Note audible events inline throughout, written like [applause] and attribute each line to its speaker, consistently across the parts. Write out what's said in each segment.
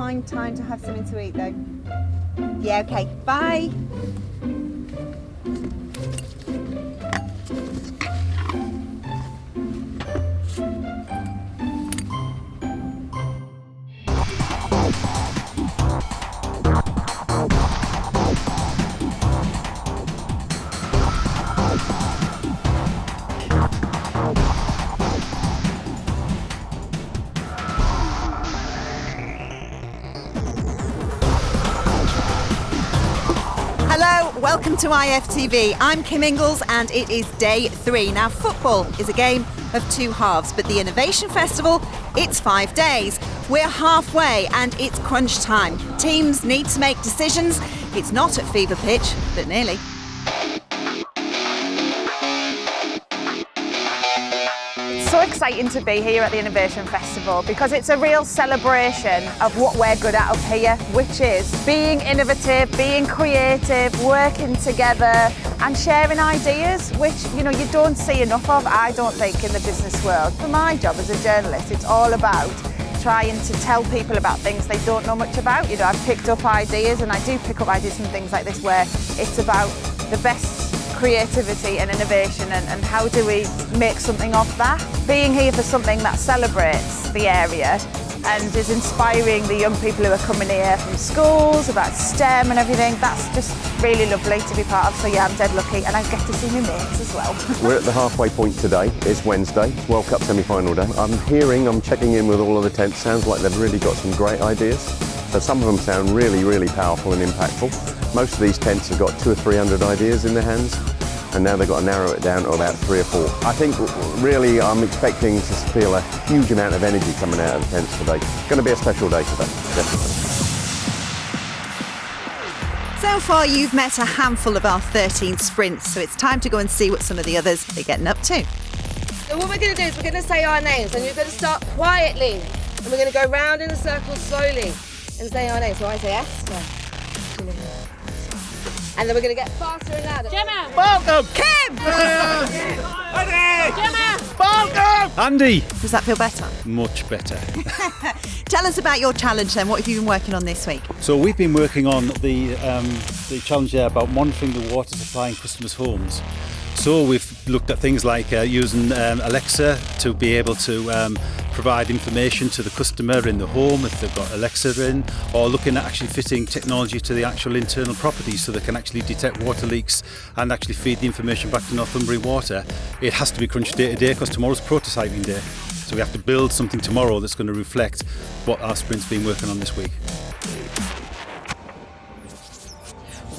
Speaker 1: find time to have something to eat though. Yeah, okay. Bye. Welcome to IFTV. I'm Kim Ingalls and it is day three. Now, football is a game of two halves, but the Innovation Festival, it's five days. We're halfway and it's crunch time. Teams need to make decisions. It's not at fever pitch, but nearly.
Speaker 2: So exciting to be here at the Innovation Festival because it's a real celebration of what we're good at up here, which is being innovative, being creative, working together and sharing ideas, which you know you don't see enough of, I don't think, in the business world. For my job as a journalist, it's all about trying to tell people about things they don't know much about. You know, I've picked up ideas and I do pick up ideas from things like this where it's about the best creativity and innovation and, and how do we make something of that. Being here for something that celebrates the area and is inspiring the young people who are coming here from schools about STEM and everything. That's just really lovely to be part of. So yeah, I'm dead lucky and I get to see my mates as well. [laughs]
Speaker 3: We're at the halfway point today. It's Wednesday, World Cup semi-final day. I'm hearing, I'm checking in with all of the tents. Sounds like they've really got some great ideas. So some of them sound really, really powerful and impactful. Most of these tents have got two or three hundred ideas in their hands and now they've got to narrow it down to about three or four. I think really I'm expecting to feel a huge amount of energy coming out of the tents today. It's going to be a special day today, definitely.
Speaker 1: So far, you've met a handful of our 13 sprints, so it's time to go and see what some of the others are getting up to.
Speaker 4: So what we're going to do is we're going to say our names, and you're going to start quietly, and we're going to go round in a circle slowly and say our names. So I say Esther. And then we're going to get faster and louder.
Speaker 5: Gemma!
Speaker 1: Welcome! Kim! [laughs]
Speaker 5: Gemma!
Speaker 6: Welcome! Andy!
Speaker 1: Does that feel better?
Speaker 6: Much better. [laughs]
Speaker 1: Tell us about your challenge then. What have you been working on this week?
Speaker 6: So we've been working on the um, the challenge there about monitoring the water supply in customers' homes. So we've looked at things like uh, using um, Alexa to be able to um, provide information to the customer in the home if they've got Alexa in, or looking at actually fitting technology to the actual internal properties so they can actually detect water leaks and actually feed the information back to Northumbria Water. It has to be crunched day to day because tomorrow's prototyping day. So we have to build something tomorrow that's going to reflect what our sprint's been working on this week.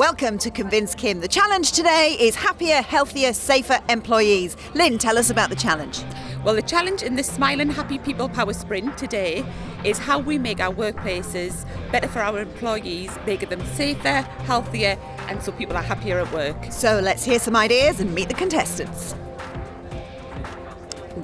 Speaker 1: Welcome to Convince Kim. The challenge today is happier, healthier, safer employees. Lynn, tell us about the challenge.
Speaker 7: Well, the challenge in the Smile and Happy People Power Sprint today is how we make our workplaces better for our employees, making them safer, healthier, and so people are happier at work.
Speaker 1: So let's hear some ideas and meet the contestants.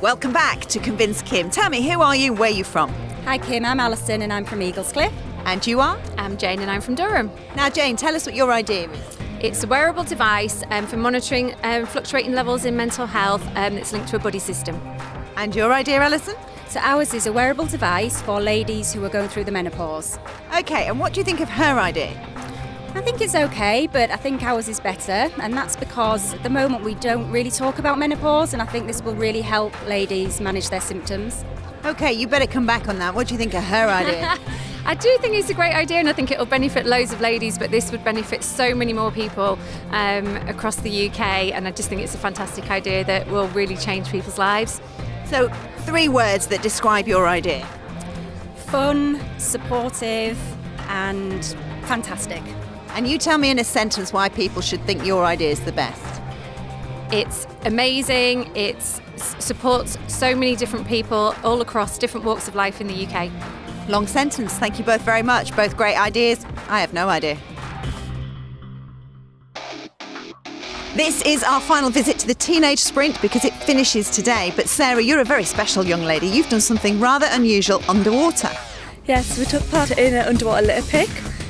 Speaker 1: Welcome back to Convince Kim. Tell me, who are you? Where are you from?
Speaker 8: Hi Kim, I'm Alison and I'm from Eaglescliffe.
Speaker 1: And you are?
Speaker 8: I'm Jane and I'm from Durham.
Speaker 1: Now, Jane, tell us what your idea is.
Speaker 8: It's a wearable device um, for monitoring um, fluctuating levels in mental health um, that's linked to a buddy system.
Speaker 1: And your idea, Alison?
Speaker 8: So ours is a wearable device for ladies who are going through the menopause.
Speaker 1: Okay, and what do you think of her idea?
Speaker 8: I think it's okay, but I think ours is better, and that's because at the moment we don't really talk about menopause, and I think this will really help ladies manage their symptoms.
Speaker 1: Okay, you better come back on that. What do you think of her idea? [laughs]
Speaker 9: I do think it's a great idea, and I think it'll benefit loads of ladies, but this would benefit so many more people um, across the UK, and I just think it's a fantastic idea that will really change people's lives.
Speaker 1: So, three words that describe your idea
Speaker 8: Fun, supportive, and fantastic.
Speaker 1: And you tell me in a sentence why people should think your idea is the best.
Speaker 9: It's amazing, it supports so many different people all across different walks of life in the UK.
Speaker 1: Long sentence. Thank you both very much. Both great ideas. I have no idea. This is our final visit to the teenage sprint because it finishes today. But Sarah, you're a very special young lady. You've done something rather unusual underwater.
Speaker 10: Yes, we took part in an underwater litter pick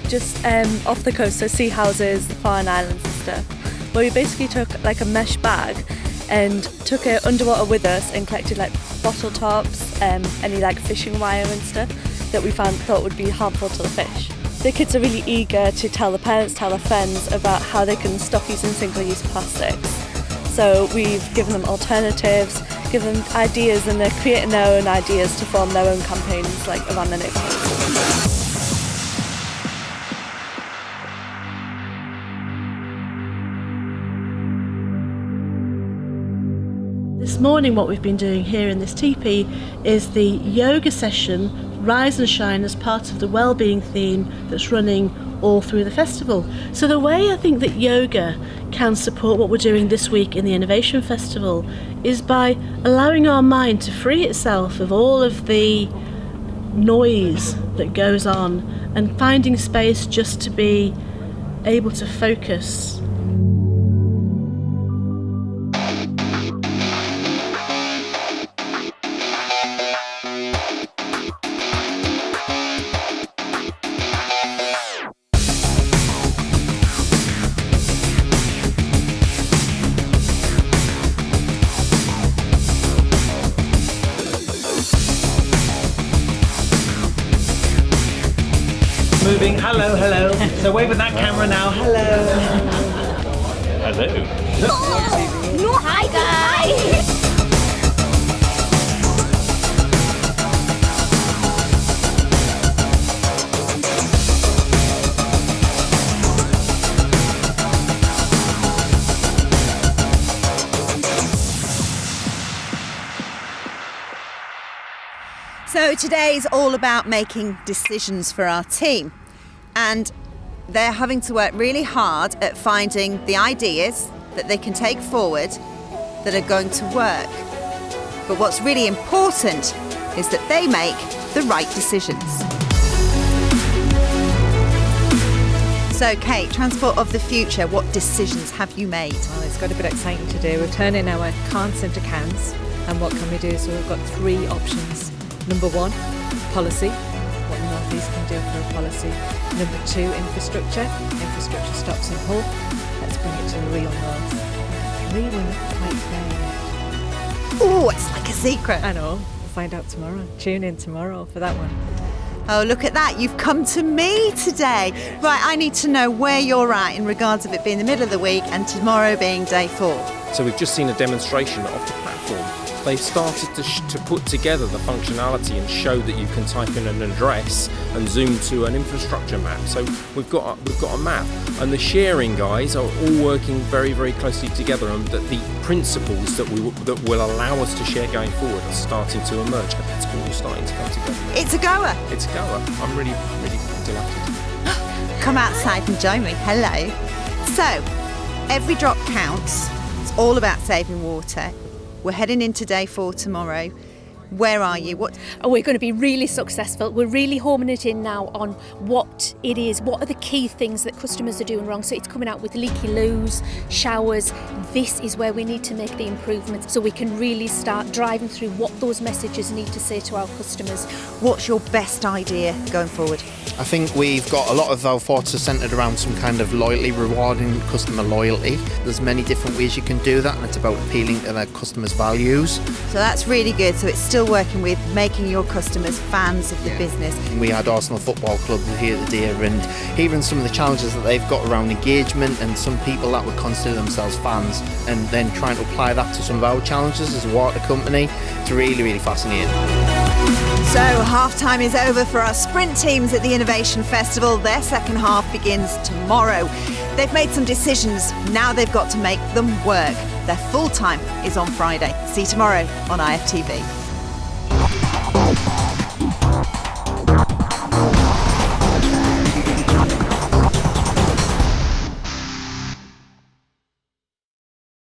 Speaker 10: just um, off the coast, so Seahouses, the Farne Islands and stuff. Where we basically took like a mesh bag and took it underwater with us and collected like bottle tops, um, any like fishing wire and stuff. That we found thought would be harmful to the fish. The kids are really eager to tell the parents, tell their friends about how they can stop using single-use plastics. So we've given them alternatives, given them ideas, and they're creating their own ideas to form their own campaigns like around the neighbourhood.
Speaker 5: This morning, what we've been doing here in this teepee is the yoga session Rise and Shine as part of the well-being theme that's running all through the festival. So the way I think that yoga can support what we're doing this week in the Innovation Festival is by allowing our mind to free itself of all of the noise that goes on and finding space just to be able to focus
Speaker 11: Moving. Hello, hello. So wave at that camera now. Hello. Hello.
Speaker 12: No, [gasps] hi guys.
Speaker 1: So today is all about making decisions for our team. And they're having to work really hard at finding the ideas that they can take forward that are going to work. But what's really important is that they make the right decisions. So, Kate, Transport of the Future, what decisions have you made?
Speaker 13: Well, it's got a bit exciting to do. We're turning our cans into cans. And what can we do? So we've got three options. Number one, policy. What North East can do for a policy. Number two, infrastructure. Infrastructure stops in Hull. Let's bring it to the real North. Number three, we're not quite there yet.
Speaker 1: Oh, it's like a secret.
Speaker 13: I know. We'll find out tomorrow. Tune in tomorrow for that one.
Speaker 1: Oh, look at that. You've come to me today. Right, I need to know where you're at in regards of it being the middle of the week and tomorrow being day four.
Speaker 14: So we've just seen a demonstration of the platform. They've started to, to put together the functionality and show that you can type in an address and zoom to an infrastructure map. So we've got a, we've got a map, and the sharing guys are all working very very closely together, and that the principles that we that will allow us to share going forward are starting to emerge. It's all starting to come together.
Speaker 1: It's a goer.
Speaker 14: It's a goer. I'm really really delighted. [gasps]
Speaker 1: Come outside and join me. Hello. So, every drop counts. It's all about saving water. We're heading in today for tomorrow. Where are you? What?
Speaker 15: Oh, we're going to be really successful. We're really homing it in now on what it is. What are the key things that customers are doing wrong? So it's coming out with leaky loos, showers. This is where we need to make the improvements so we can really start driving through what those messages need to say to our customers.
Speaker 1: What's your best idea going forward?
Speaker 16: I think we've got a lot of our thoughts are centred around some kind of loyalty, rewarding customer loyalty. There's many different ways you can do that, and it's about appealing to their customers' values.
Speaker 1: So that's really good. So it's still working with making your customers fans of the business.
Speaker 16: We had Arsenal Football Club here today, and hearing some of the challenges that they've got around engagement, and some people that would consider themselves fans, and then trying to apply that to some of our challenges as a water company. It's really, really fascinating.
Speaker 1: So half time is over for our sprint teams at the Innovation Festival. Their second half begins tomorrow. They've made some decisions. Now they've got to make them work. Their full time is on Friday. See you tomorrow on IFTV.